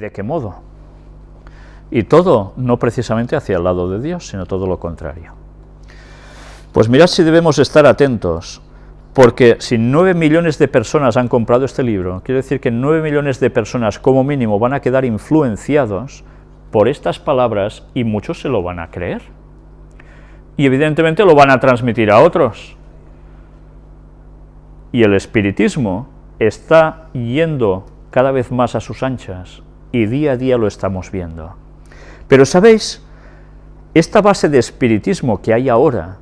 de qué modo. Y todo no precisamente hacia el lado de Dios, sino todo lo contrario. Pues mirad si debemos estar atentos, porque si nueve millones de personas han comprado este libro, quiere decir que nueve millones de personas como mínimo van a quedar influenciados por estas palabras y muchos se lo van a creer. Y evidentemente lo van a transmitir a otros. Y el espiritismo está yendo cada vez más a sus anchas, y día a día lo estamos viendo. Pero ¿sabéis? Esta base de espiritismo que hay ahora,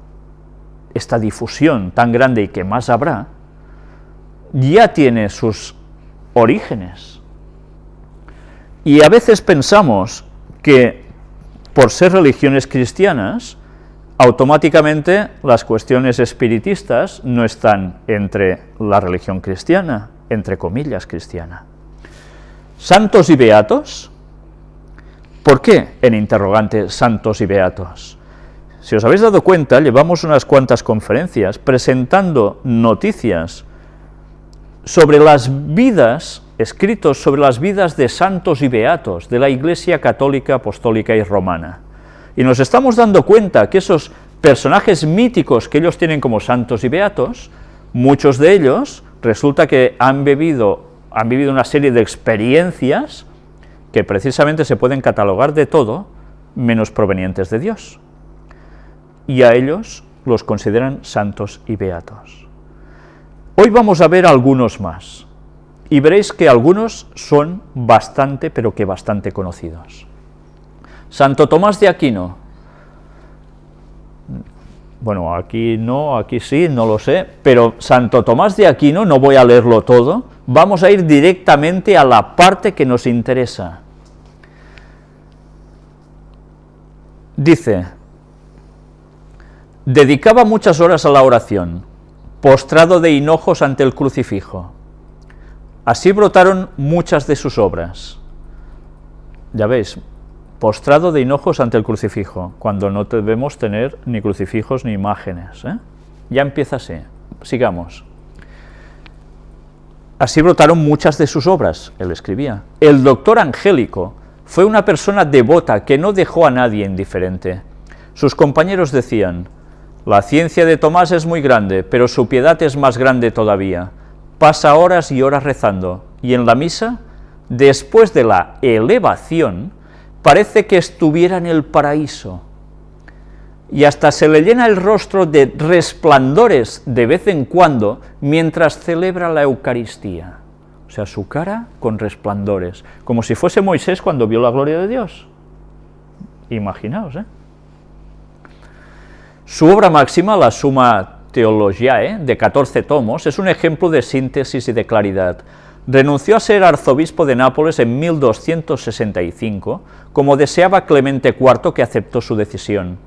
esta difusión tan grande y que más habrá, ya tiene sus orígenes. Y a veces pensamos que por ser religiones cristianas, automáticamente las cuestiones espiritistas no están entre la religión cristiana, entre comillas cristiana. Santos y beatos, ¿por qué en interrogante santos y beatos? Si os habéis dado cuenta, llevamos unas cuantas conferencias presentando noticias sobre las vidas, escritos sobre las vidas de santos y beatos de la Iglesia católica, apostólica y romana. Y nos estamos dando cuenta que esos personajes míticos que ellos tienen como santos y beatos, muchos de ellos resulta que han bebido han vivido una serie de experiencias que precisamente se pueden catalogar de todo menos provenientes de Dios. Y a ellos los consideran santos y beatos. Hoy vamos a ver algunos más, y veréis que algunos son bastante, pero que bastante conocidos. Santo Tomás de Aquino, bueno, aquí no, aquí sí, no lo sé, pero Santo Tomás de Aquino, no voy a leerlo todo, vamos a ir directamente a la parte que nos interesa. Dice, dedicaba muchas horas a la oración, postrado de hinojos ante el crucifijo. Así brotaron muchas de sus obras. Ya veis, postrado de hinojos ante el crucifijo, cuando no debemos tener ni crucifijos ni imágenes. ¿eh? Ya empieza así, sigamos. Así brotaron muchas de sus obras, él escribía. El doctor Angélico fue una persona devota que no dejó a nadie indiferente. Sus compañeros decían, la ciencia de Tomás es muy grande, pero su piedad es más grande todavía. Pasa horas y horas rezando, y en la misa, después de la elevación, parece que estuviera en el paraíso, y hasta se le llena el rostro de resplandores de vez en cuando mientras celebra la Eucaristía. O sea, su cara con resplandores, como si fuese Moisés cuando vio la gloria de Dios. Imaginaos, ¿eh? Su obra máxima, la Suma Theologiae, de 14 tomos, es un ejemplo de síntesis y de claridad, renunció a ser arzobispo de Nápoles en 1265, como deseaba Clemente IV, que aceptó su decisión.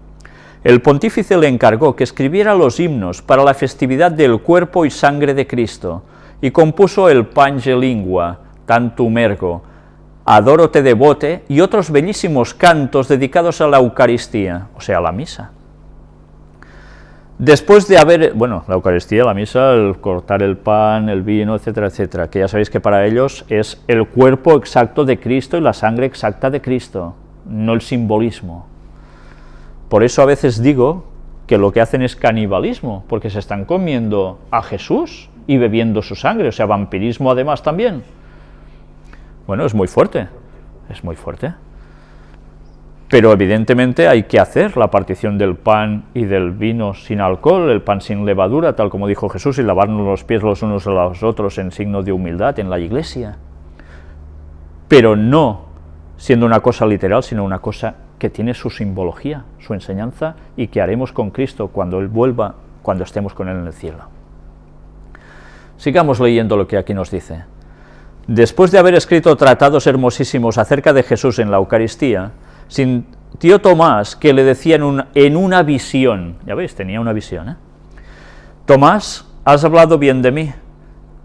El pontífice le encargó que escribiera los himnos para la festividad del cuerpo y sangre de Cristo, y compuso el Pange Lingua, Tantum Ergo, Adoro te devote y otros bellísimos cantos dedicados a la Eucaristía, o sea, a la misa. Después de haber, bueno, la Eucaristía, la misa, el cortar el pan, el vino, etcétera, etcétera, que ya sabéis que para ellos es el cuerpo exacto de Cristo y la sangre exacta de Cristo, no el simbolismo. Por eso a veces digo que lo que hacen es canibalismo, porque se están comiendo a Jesús y bebiendo su sangre, o sea, vampirismo además también. Bueno, es muy fuerte, es muy fuerte pero evidentemente hay que hacer la partición del pan y del vino sin alcohol, el pan sin levadura, tal como dijo Jesús, y lavarnos los pies los unos a los otros en signo de humildad en la iglesia. Pero no siendo una cosa literal, sino una cosa que tiene su simbología, su enseñanza, y que haremos con Cristo cuando Él vuelva, cuando estemos con Él en el cielo. Sigamos leyendo lo que aquí nos dice. Después de haber escrito tratados hermosísimos acerca de Jesús en la Eucaristía, sintió Tomás que le decía en una, visión, ya veis, tenía una visión, ¿eh? Tomás, has hablado bien de mí,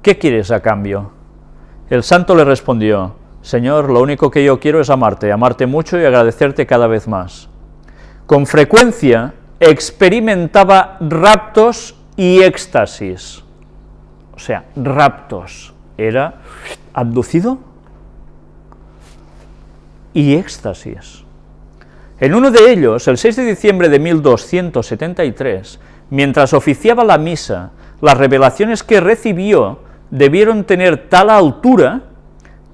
¿qué quieres a cambio? El santo le respondió, Señor, lo único que yo quiero es amarte, amarte mucho y agradecerte cada vez más. Con frecuencia experimentaba raptos y éxtasis, o sea, raptos, era abducido y éxtasis. En uno de ellos, el 6 de diciembre de 1273, mientras oficiaba la misa, las revelaciones que recibió debieron tener tal altura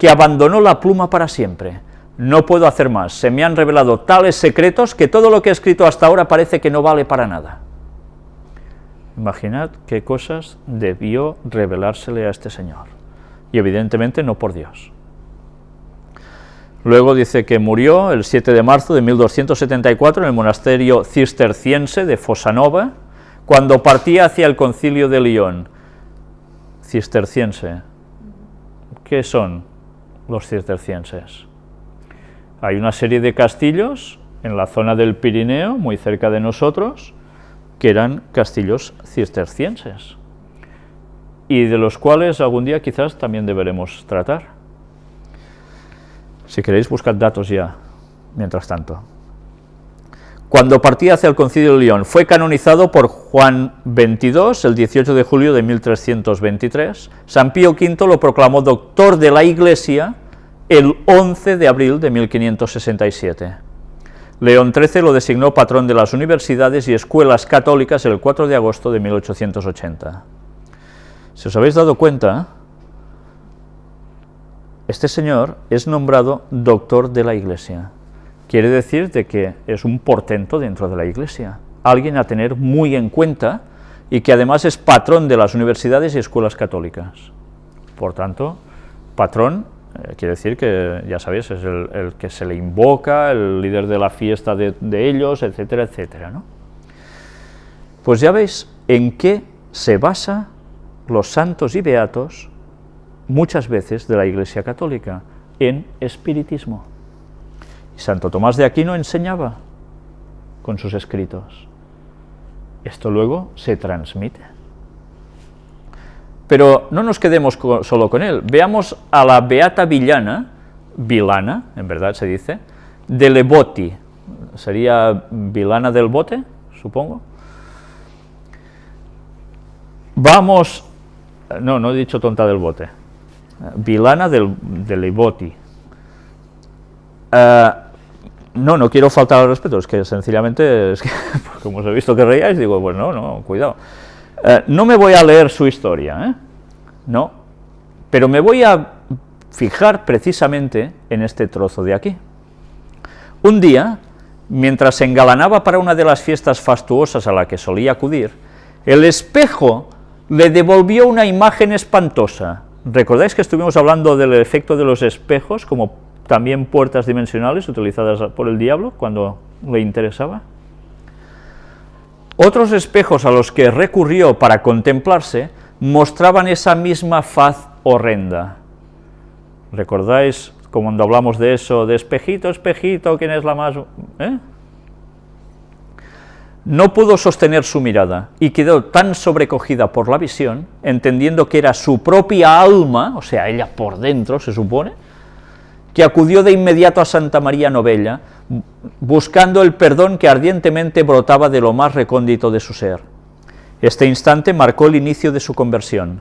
que abandonó la pluma para siempre. No puedo hacer más, se me han revelado tales secretos que todo lo que he escrito hasta ahora parece que no vale para nada. Imaginad qué cosas debió revelársele a este señor, y evidentemente no por Dios. Luego dice que murió el 7 de marzo de 1274 en el monasterio cisterciense de Fosanova, cuando partía hacia el concilio de Lyon. Cisterciense. ¿Qué son los cistercienses? Hay una serie de castillos en la zona del Pirineo, muy cerca de nosotros, que eran castillos cistercienses, y de los cuales algún día quizás también deberemos tratar. Si queréis, buscar datos ya, mientras tanto. Cuando partía hacia el concilio de León, fue canonizado por Juan XXII el 18 de julio de 1323. San Pío V lo proclamó doctor de la Iglesia el 11 de abril de 1567. León XIII lo designó patrón de las universidades y escuelas católicas el 4 de agosto de 1880. Si os habéis dado cuenta, este señor es nombrado doctor de la Iglesia. Quiere decir de que es un portento dentro de la Iglesia, alguien a tener muy en cuenta y que además es patrón de las universidades y escuelas católicas. Por tanto, patrón eh, quiere decir que, ya sabéis, es el, que se le invoca, el líder de la fiesta de, ellos, etcétera, etcétera. ¿no? Pues ya veis en qué se basa los santos y beatos muchas veces de la Iglesia Católica, en espiritismo. Y Santo Tomás de Aquino enseñaba con sus escritos. Esto luego se transmite. Pero no nos quedemos solo con él, veamos a la Beata Villana, Vilana, en verdad se dice, de Leboti, sería Vilana del Bote, supongo. Vamos, no, no he dicho tonta del bote, Vilana del, de Leboti. Eh, no, no quiero faltar al respeto, es que sencillamente, es que, como os he visto que reíais, digo, pues no, no, cuidado. Eh, no me voy a leer su historia, ¿eh? no, pero me voy a fijar precisamente en este trozo de aquí. Un día, mientras se engalanaba para una de las fiestas fastuosas a la que solía acudir, el espejo le devolvió una imagen espantosa. ¿Recordáis que estuvimos hablando del efecto de los espejos como también puertas dimensionales utilizadas por el diablo cuando le interesaba? Otros espejos a los que recurrió para contemplarse mostraban esa misma faz horrenda. ¿Recordáis cuando hablamos de eso, de espejito, espejito, quién es la más...? ¿eh? No pudo sostener su mirada y quedó tan sobrecogida por la visión, entendiendo que era su propia alma, o sea, ella por dentro, se supone, que acudió de inmediato a Santa María Novella, buscando el perdón que ardientemente brotaba de lo más recóndito de su ser. Este instante marcó el inicio de su conversión.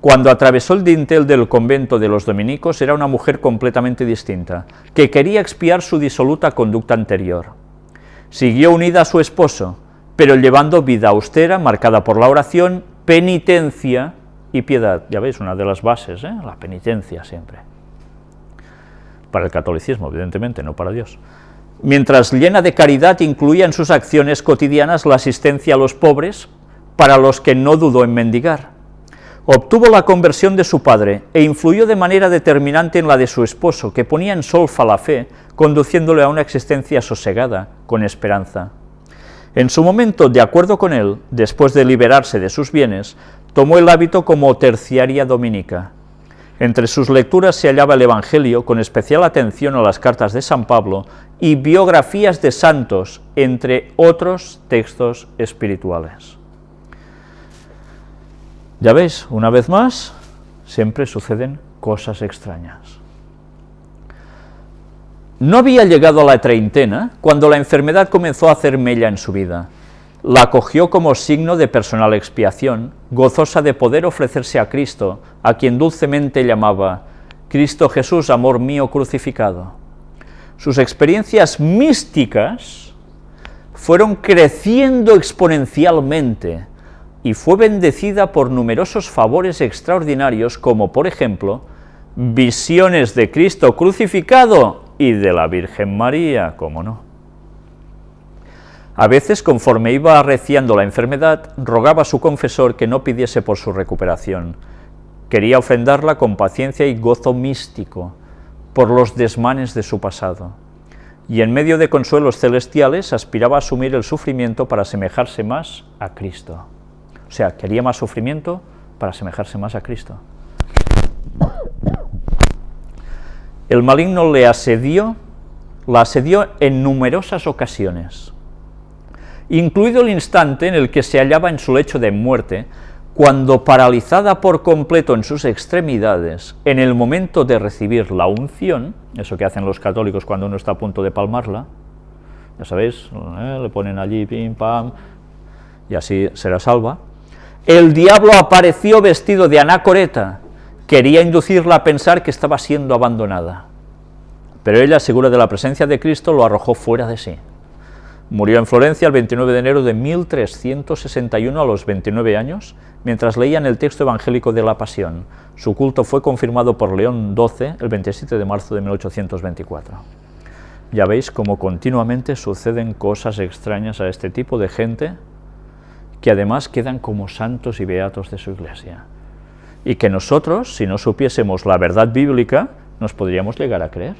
Cuando atravesó el dintel del convento de los dominicos era una mujer completamente distinta, que quería expiar su disoluta conducta anterior. Siguió unida a su esposo, pero llevando vida austera, marcada por la oración, penitencia y piedad. Ya veis, una de las bases, ¿eh? la penitencia siempre. Para el catolicismo, evidentemente, no para Dios mientras llena de caridad incluía en sus acciones cotidianas la asistencia a los pobres, para los que no dudó en mendigar. Obtuvo la conversión de su padre e influyó de manera determinante en la de su esposo, que ponía en solfa la fe, conduciéndole a una existencia sosegada, con esperanza. En su momento, de acuerdo con él, después de liberarse de sus bienes, tomó el hábito como terciaria dominica, entre sus lecturas se hallaba el Evangelio, con especial atención a las cartas de San Pablo y biografías de santos, entre otros textos espirituales. Ya veis, una vez más, siempre suceden cosas extrañas. No había llegado a la treintena cuando la enfermedad comenzó a hacer mella en su vida la acogió como signo de personal expiación, gozosa de poder ofrecerse a Cristo, a quien dulcemente llamaba, Cristo Jesús, amor mío crucificado. sus experiencias místicas fueron creciendo exponencialmente y fue bendecida por numerosos favores extraordinarios, como por ejemplo, visiones de Cristo crucificado y de la Virgen María, ¿cómo no? A veces, conforme iba arreciando la enfermedad, rogaba a su confesor que no pidiese por su recuperación. Quería ofenderla con paciencia y gozo místico por los desmanes de su pasado. Y en medio de consuelos celestiales aspiraba a asumir el sufrimiento para asemejarse más a Cristo. O sea, quería más sufrimiento para asemejarse más a Cristo. El maligno le asedió, la asedió en numerosas ocasiones, incluido el instante en el que se hallaba en su lecho de muerte, cuando paralizada por completo en sus extremidades, en el momento de recibir la unción, eso que hacen los católicos cuando uno está a punto de palmarla, ya sabéis, ¿eh? le ponen allí, pim, pam, y así será salva, el diablo apareció vestido de anacoreta, quería inducirla a pensar que estaba siendo abandonada. Pero ella, segura de la presencia de Cristo, lo arrojó fuera de sí. Murió en Florencia el 29 de enero de 1361 a los 29 años, mientras leían el texto evangélico de la Pasión. Su culto fue confirmado por León XII el 27 de marzo de 1824. Ya veis cómo continuamente suceden cosas extrañas a este tipo de gente, que además quedan como santos y beatos de su iglesia y que nosotros, si no supiésemos la verdad bíblica, nos podríamos llegar a creer.